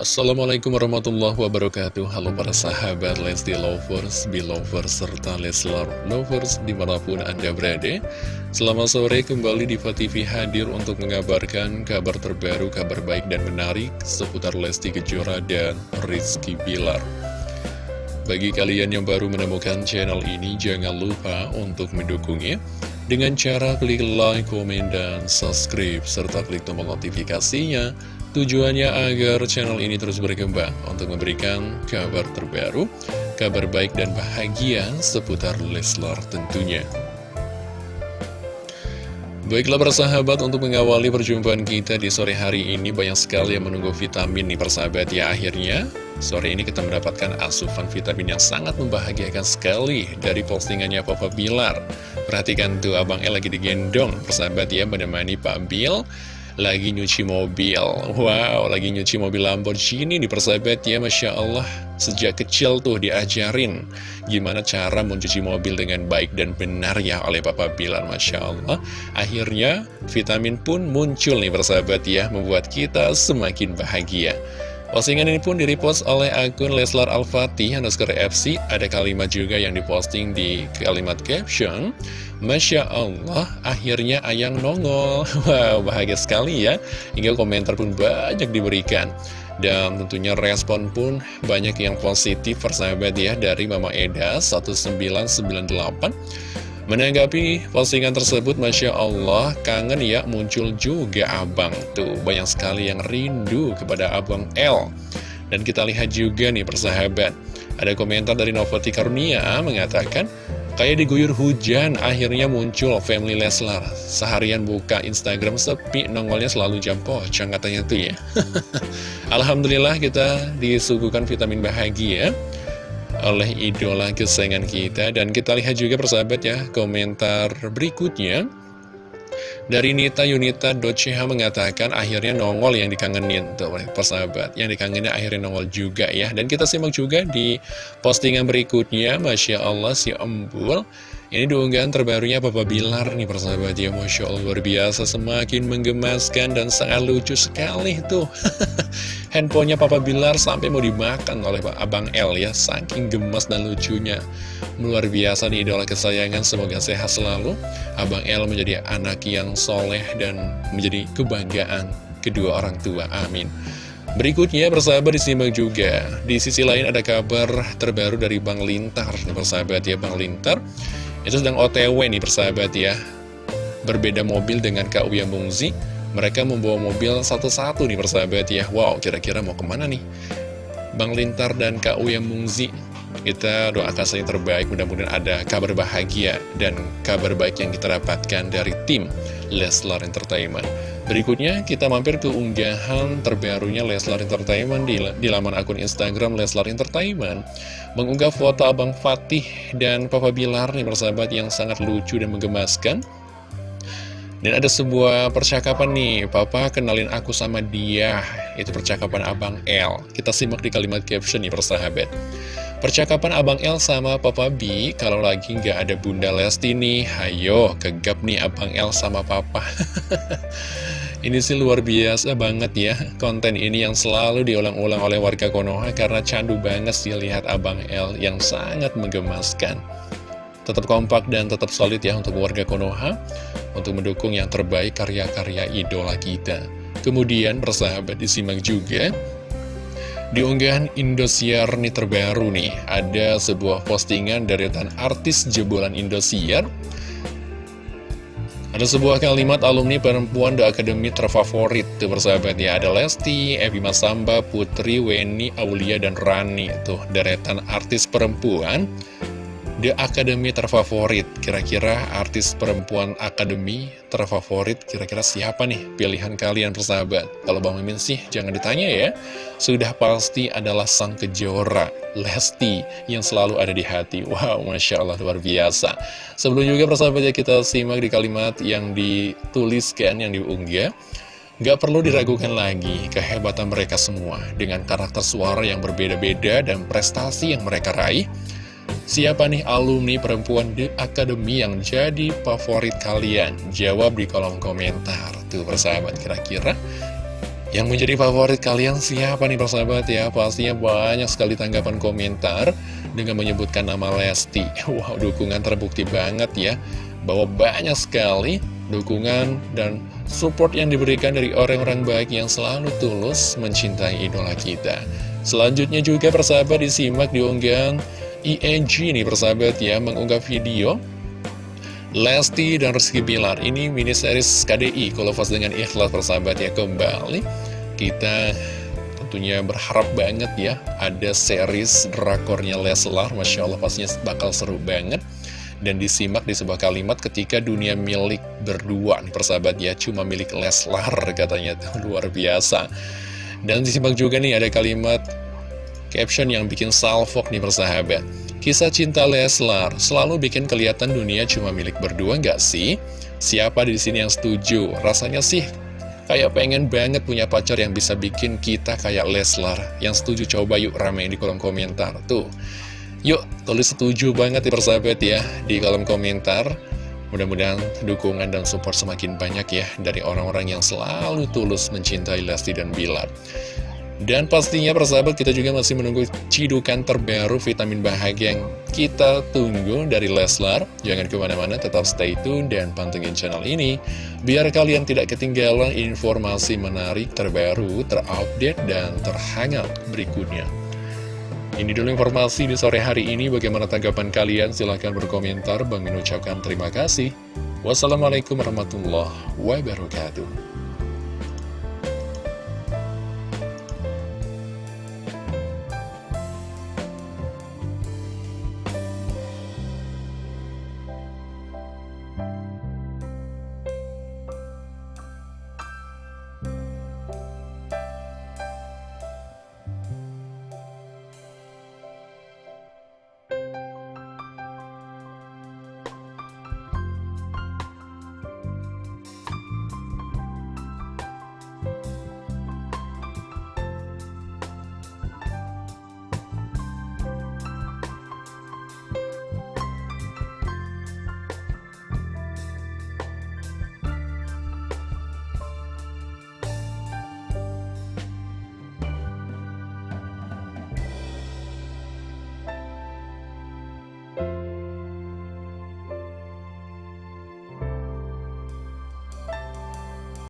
Assalamualaikum warahmatullahi wabarakatuh. Halo para sahabat Lesti Lovers, Belovers, serta Leslar Lovers di mana pun Anda berada. Selamat sore kembali di TV hadir untuk mengabarkan kabar terbaru, kabar baik dan menarik seputar Lesti Kejora dan Rizky Bilar. Bagi kalian yang baru menemukan channel ini jangan lupa untuk mendukungnya dengan cara klik like, komen, dan subscribe, serta klik tombol notifikasinya Tujuannya agar channel ini terus berkembang untuk memberikan kabar terbaru, kabar baik dan bahagia seputar Leslar tentunya. Baiklah persahabat untuk mengawali perjumpaan kita di sore hari ini banyak sekali yang menunggu vitamin nih persahabat ya. Akhirnya Sore ini kita mendapatkan asupan vitamin yang sangat membahagiakan sekali dari postingannya Papa Bilar. Perhatikan tuh Abang El lagi digendong persahabat ya menemani Pak Bil lagi nyuci mobil. Wow, lagi nyuci mobil Lamborghini di persahabat ya Masya Allah. Sejak kecil tuh diajarin Gimana cara mencuci mobil dengan baik dan benar ya oleh Papa Bilar Masya Allah. Akhirnya vitamin pun muncul nih persahabat ya Membuat kita semakin bahagia Postingan ini pun direpost oleh akun Leslar Al-Fatih underscore FC. Ada kalimat juga yang diposting di kalimat caption. Masya Allah, akhirnya Ayang nongol. Wow, bahagia sekali ya. Hingga komentar pun banyak diberikan. Dan tentunya respon pun banyak yang positif persahabat ya dari Mama Eda 1998. Menanggapi postingan tersebut, Masya Allah, kangen ya muncul juga abang. Tuh, banyak sekali yang rindu kepada abang L. Dan kita lihat juga nih persahabat. Ada komentar dari Novati Karunia mengatakan, Kayak diguyur hujan, akhirnya muncul Family Leslar. Seharian buka Instagram sepi, nongolnya selalu jam pocong katanya tuh ya. Alhamdulillah kita disuguhkan vitamin bahagia oleh idola kesayangan kita. Dan kita lihat juga persahabat ya komentar berikutnya. Dari Nita Yunita .ch mengatakan akhirnya nongol yang dikangenin tuh persahabat. Yang dikangenin akhirnya nongol juga ya. Dan kita simak juga di postingan berikutnya. Masya Allah si Embul ini diunggahan terbarunya Papa Bilar nih persahabat ya. Masya Allah luar biasa. Semakin menggemaskan dan sangat lucu sekali tuh. Handphonenya Papa Bilar sampai mau dimakan oleh Pak Abang L ya. Saking gemas dan lucunya. Luar biasa nih idola kesayangan. Semoga sehat selalu. Abang L menjadi anak yang soleh dan menjadi kebanggaan kedua orang tua. Amin. Berikutnya persahabat disimak juga. Di sisi lain ada kabar terbaru dari Bang Lintar Persahabat ya. Bang Lintar itu sedang OTW nih persahabat ya. Berbeda mobil dengan Kak Uya Mungzi Mereka membawa mobil satu-satu nih persahabat ya. Wow kira-kira mau ke mana nih? Bang Lintar dan Kak Uya Mungzi Kita doakan saja terbaik. Mudah-mudahan ada kabar bahagia Dan kabar baik yang kita dapatkan dari tim Leslar Entertainment Berikutnya kita mampir ke unggahan terbarunya Leslar Entertainment di, di laman akun Instagram Leslar Entertainment Mengunggah foto Abang Fatih dan Papa Bilar nih persahabat yang sangat lucu dan menggemaskan dan ada sebuah percakapan nih, Papa kenalin aku sama dia. Itu percakapan Abang L. Kita simak di kalimat caption nih persahabat. Percakapan Abang L sama Papa B, kalau lagi nggak ada Bunda Lesti nih, hayo kegap nih Abang L sama Papa. Ini sih luar biasa banget ya Konten ini yang selalu diulang-ulang oleh warga Konoha Karena candu banget sih lihat Abang L yang sangat menggemaskan. Tetap kompak dan tetap solid ya untuk warga Konoha Untuk mendukung yang terbaik karya-karya idola kita. Kemudian persahabat disimak juga. Di unggahan Indosiar nih terbaru nih, ada sebuah postingan dari tan artis jebolan Indosiar ada sebuah kalimat alumni perempuan The Academy terfavorit tuh persahabat ya. Ada Lesti, Evi Masamba, Putri, Weni, Aulia, dan Rani Tuh deretan artis perempuan The Academy terfavorit. Kira-kira artis perempuan Academy terfavorit? Kira-kira siapa nih pilihan kalian persahabat? Kalau Bang Mimin sih jangan ditanya ya. Sudah pasti adalah sang kejora Lesti yang selalu ada di hati. Wow Masya Allah luar biasa. Sebelum juga persahabat ya kita simak di kalimat yang dituliskan Yang diunggah. Gak perlu diragukan lagi kehebatan mereka semua Dengan karakter suara yang berbeda-beda dan prestasi yang mereka raih Siapa nih alumni perempuan di Academy yang jadi favorit kalian? Jawab di kolom komentar. Tuh persahabat kira-kira Yang menjadi favorit kalian siapa nih persahabat ya? Pastinya banyak sekali tanggapan komentar dengan menyebutkan nama Lesti. Wow, dukungan terbukti banget ya. Bahwa banyak sekali dukungan dan support yang diberikan dari orang-orang baik yang selalu tulus mencintai idola kita. Selanjutnya juga persahabat disimak diunggahan ING nih persahabat ya mengunggah video. Lesti dan Rizky Bilar ini mini series KDI kalau pas dengan ikhlas persahabat ya kembali. Kita tentunya berharap banget ya ada series drakornya Leslar Masya Allah pastinya bakal seru banget. Dan disimak di sebuah kalimat ketika dunia milik berdua nih persahabat ya cuma milik Leslar katanya tuh luar biasa. Dan disimak juga nih ada kalimat caption yang bikin salfok nih persahabat Kisah cinta Leslar selalu bikin kelihatan dunia cuma milik berdua nggak sih? Siapa di sini yang setuju? Rasanya sih kayak pengen banget punya pacar yang bisa bikin kita kayak Leslar. Yang setuju coba yuk ramein di kolom komentar. Tuh, yuk tulis setuju banget ya persahabat ya di kolom komentar. Mudah-mudahan dukungan dan support semakin banyak ya dari orang-orang yang selalu tulus mencintai Lesti dan Bilar. Dan pastinya persahabat kita juga masih menunggu cidukan terbaru vitamin bahagia yang kita tunggu dari Leslar. Jangan ke mana-mana, tetap stay tune dan pantengin channel ini. Biar kalian tidak ketinggalan informasi menarik terbaru, terupdate, dan terhangat berikutnya. Ini dulu informasi di sore hari ini. Bagaimana tanggapan kalian? Silahkan berkomentar. Bang ucapkan terima kasih. Wassalamualaikum warahmatullahi wabarakatuh.